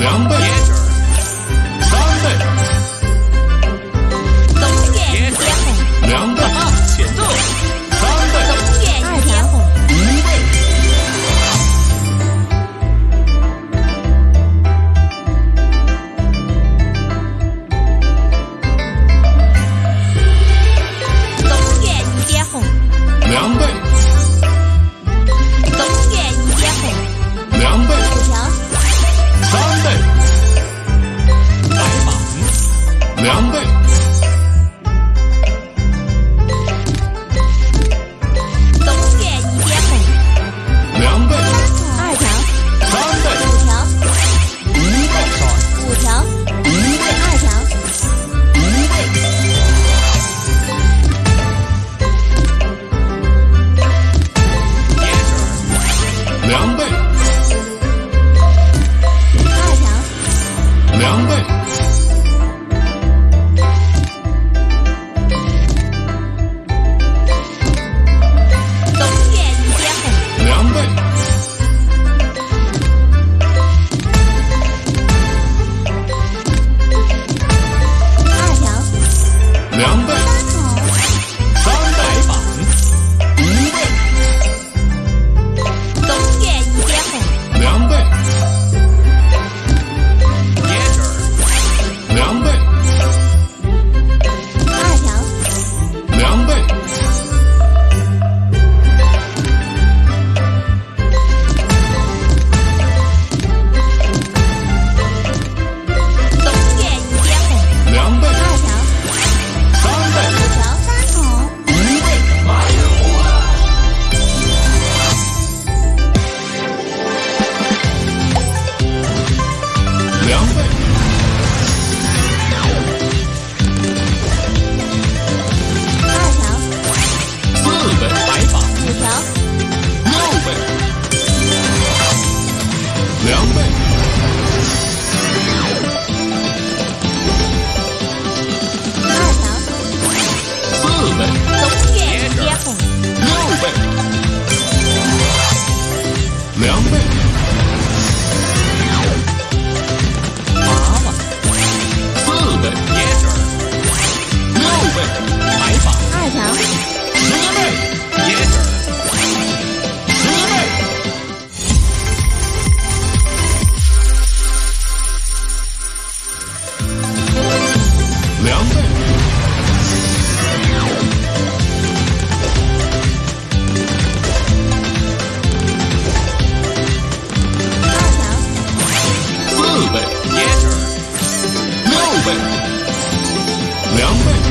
凉拌。两倍，二强，两倍，倍也值六倍两倍。